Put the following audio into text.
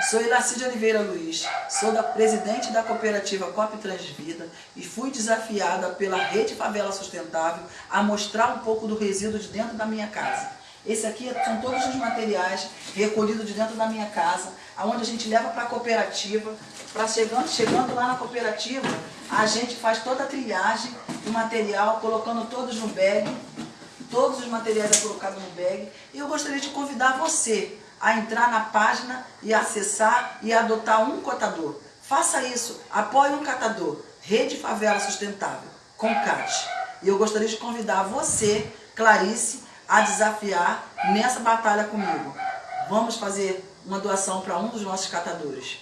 Sou Ilacide Oliveira Luiz, sou da presidente da cooperativa Cop Transvida e fui desafiada pela Rede Favela Sustentável a mostrar um pouco do resíduo de dentro da minha casa. Esse aqui são todos os materiais recolhidos de dentro da minha casa, onde a gente leva para a cooperativa, para chegando, chegando lá na cooperativa, a gente faz toda a trilhagem do material, colocando todos no bag, todos os materiais é colocado no bag, e eu gostaria de convidar você a entrar na página e acessar e adotar um cotador. Faça isso, apoie um catador, Rede Favela Sustentável, com CAT. E eu gostaria de convidar você, Clarice, a desafiar nessa batalha comigo. Vamos fazer uma doação para um dos nossos catadores.